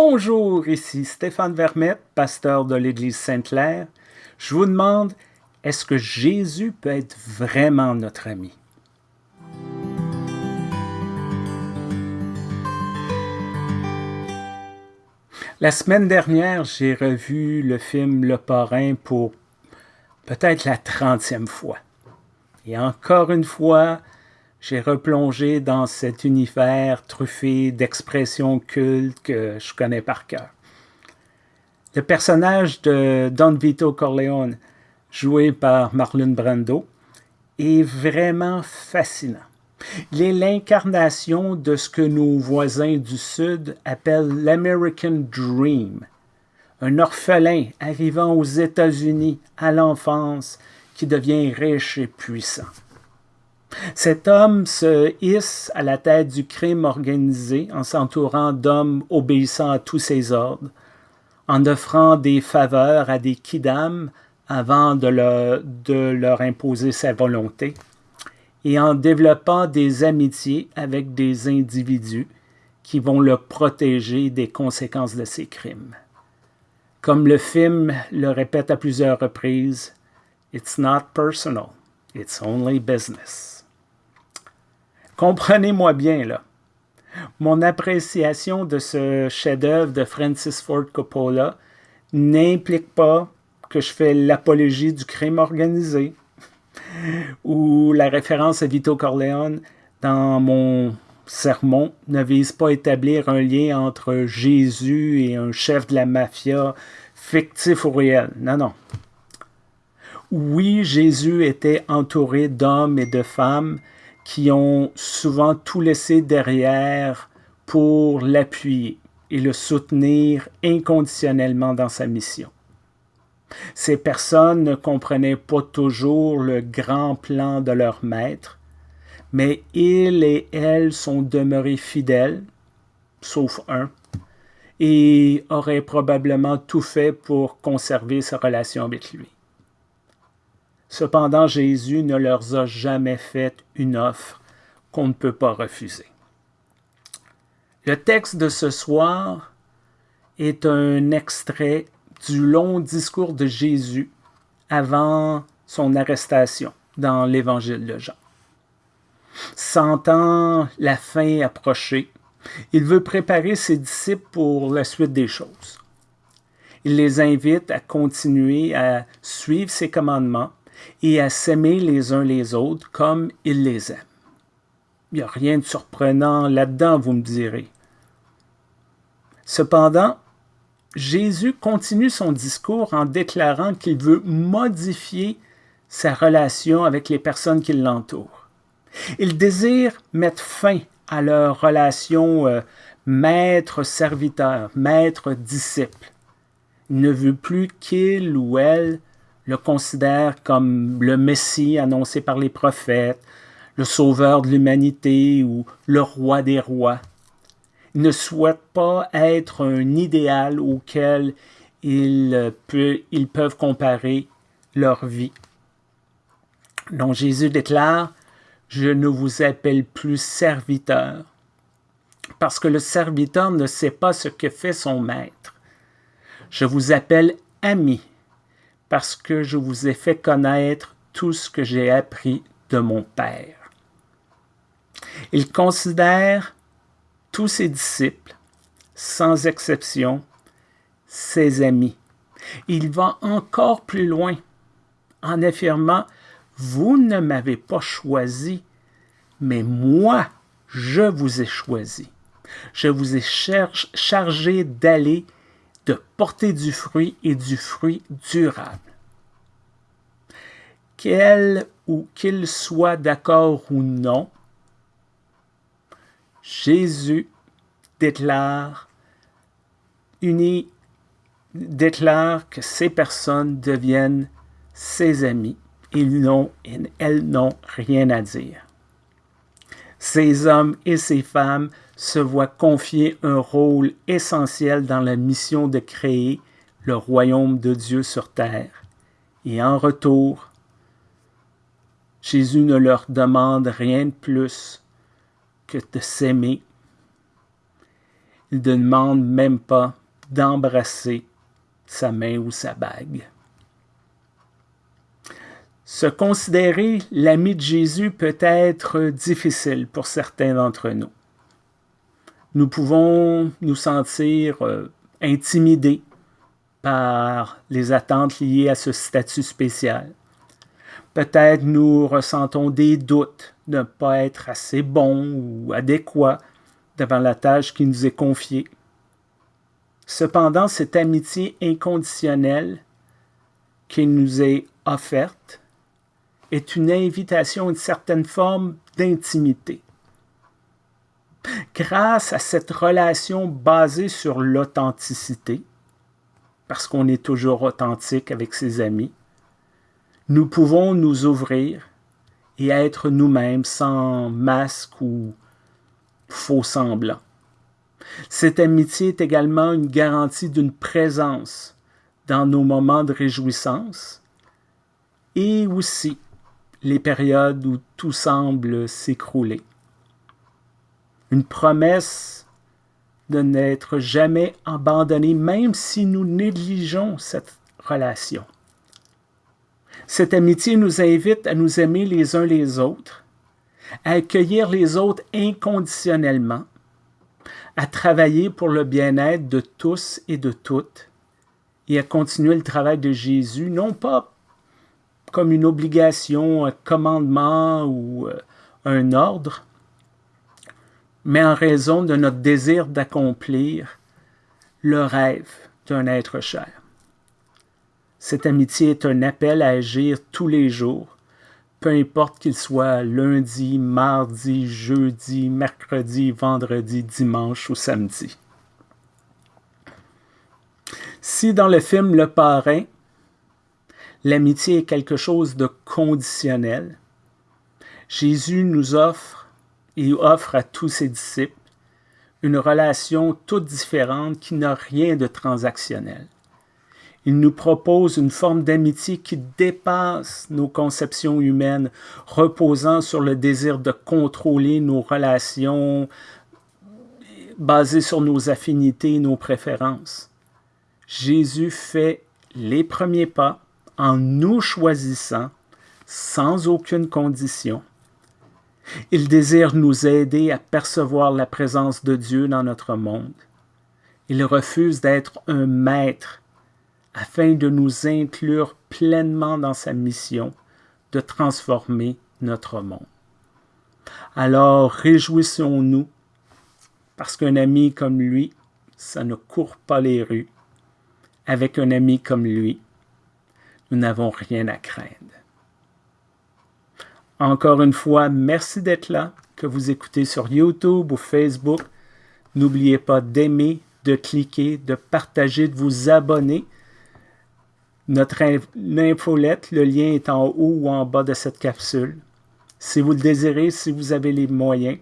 Bonjour, ici Stéphane Vermette, pasteur de l'Église Sainte-Claire. Je vous demande, est-ce que Jésus peut être vraiment notre ami? La semaine dernière, j'ai revu le film Le Parrain pour peut-être la trentième fois. Et encore une fois, j'ai replongé dans cet univers truffé d'expressions cultes que je connais par cœur. Le personnage de Don Vito Corleone, joué par Marlon Brando, est vraiment fascinant. Il est l'incarnation de ce que nos voisins du Sud appellent l'American Dream, un orphelin arrivant aux États-Unis à l'enfance qui devient riche et puissant. Cet homme se hisse à la tête du crime organisé en s'entourant d'hommes obéissant à tous ses ordres, en offrant des faveurs à des kidams avant de de leur imposer sa volonté, et en développant des amitiés avec des individus qui vont le protéger des conséquences de ses crimes. Comme le film le répète à plusieurs reprises, It's not personal, it's only business. Comprenez-moi bien, là. Mon appréciation de ce chef-d'œuvre de Francis Ford Coppola n'implique pas que je fais l'apologie du crime organisé ou la référence à Vito Corleone dans mon sermon ne vise pas à établir un lien entre Jésus et un chef de la mafia fictif ou réel. Non, non. Oui, Jésus était entouré d'hommes et de femmes qui ont souvent tout laissé derrière pour l'appuyer et le soutenir inconditionnellement dans sa mission. Ces personnes ne comprenaient pas toujours le grand plan de leur maître, mais ils et elles sont demeurés fidèles, sauf un, et auraient probablement tout fait pour conserver sa relation avec lui. Cependant, Jésus ne leur a jamais fait une offre qu'on ne peut pas refuser. Le texte de ce soir est un extrait du long discours de Jésus avant son arrestation dans l'Évangile de Jean. Sentant la fin approcher, il veut préparer ses disciples pour la suite des choses. Il les invite à continuer à suivre ses commandements et à s'aimer les uns les autres comme il les aime. Il n'y a rien de surprenant là-dedans, vous me direz. Cependant, Jésus continue son discours en déclarant qu'il veut modifier sa relation avec les personnes qui l'entourent. Il désire mettre fin à leur relation euh, maître-serviteur, maître-disciple. Il ne veut plus qu'il ou elle le considère comme le Messie annoncé par les prophètes, le sauveur de l'humanité ou le roi des rois. Il ne souhaite pas être un idéal auquel ils, ils peuvent comparer leur vie. Donc Jésus déclare, je ne vous appelle plus serviteur, parce que le serviteur ne sait pas ce que fait son maître. Je vous appelle ami, parce que je vous ai fait connaître tout ce que j'ai appris de mon Père. Il considère tous ses disciples, sans exception, ses amis. Il va encore plus loin en affirmant Vous ne m'avez pas choisi, mais moi, je vous ai choisi. Je vous ai chargé d'aller de porter du fruit et du fruit durable. Qu'elle ou qu'il soit d'accord ou non, Jésus déclare, uni, déclare que ces personnes deviennent ses amis. Ils n'ont, elles n'ont rien à dire. Ces hommes et ces femmes se voit confier un rôle essentiel dans la mission de créer le royaume de Dieu sur terre. Et en retour, Jésus ne leur demande rien de plus que de s'aimer. Il ne demande même pas d'embrasser sa main ou sa bague. Se considérer l'ami de Jésus peut être difficile pour certains d'entre nous. Nous pouvons nous sentir euh, intimidés par les attentes liées à ce statut spécial. Peut-être nous ressentons des doutes de ne pas être assez bons ou adéquats devant la tâche qui nous est confiée. Cependant, cette amitié inconditionnelle qui nous est offerte est une invitation à une certaine forme d'intimité. Grâce à cette relation basée sur l'authenticité, parce qu'on est toujours authentique avec ses amis, nous pouvons nous ouvrir et être nous-mêmes sans masque ou faux semblant. Cette amitié est également une garantie d'une présence dans nos moments de réjouissance et aussi les périodes où tout semble s'écrouler. Une promesse de n'être jamais abandonné, même si nous négligeons cette relation. Cette amitié nous invite à nous aimer les uns les autres, à accueillir les autres inconditionnellement, à travailler pour le bien-être de tous et de toutes, et à continuer le travail de Jésus, non pas comme une obligation, un commandement ou euh, un ordre, mais en raison de notre désir d'accomplir le rêve d'un être cher. Cette amitié est un appel à agir tous les jours, peu importe qu'il soit lundi, mardi, jeudi, mercredi, vendredi, dimanche ou samedi. Si dans le film Le Parrain, l'amitié est quelque chose de conditionnel, Jésus nous offre et offre à tous ses disciples une relation toute différente qui n'a rien de transactionnel. Il nous propose une forme d'amitié qui dépasse nos conceptions humaines, reposant sur le désir de contrôler nos relations basées sur nos affinités, nos préférences. Jésus fait les premiers pas en nous choisissant sans aucune condition. Il désire nous aider à percevoir la présence de Dieu dans notre monde. Il refuse d'être un maître afin de nous inclure pleinement dans sa mission de transformer notre monde. Alors réjouissons-nous, parce qu'un ami comme lui, ça ne court pas les rues. Avec un ami comme lui, nous n'avons rien à craindre. Encore une fois, merci d'être là, que vous écoutez sur YouTube ou Facebook. N'oubliez pas d'aimer, de cliquer, de partager, de vous abonner. Notre infolette, le lien est en haut ou en bas de cette capsule. Si vous le désirez, si vous avez les moyens,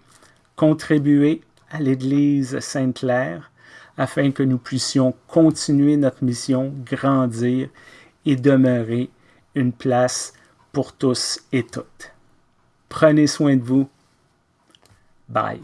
contribuez à l'Église Sainte-Claire afin que nous puissions continuer notre mission, grandir et demeurer une place pour tous et toutes. Prenez soin de vous. Bye.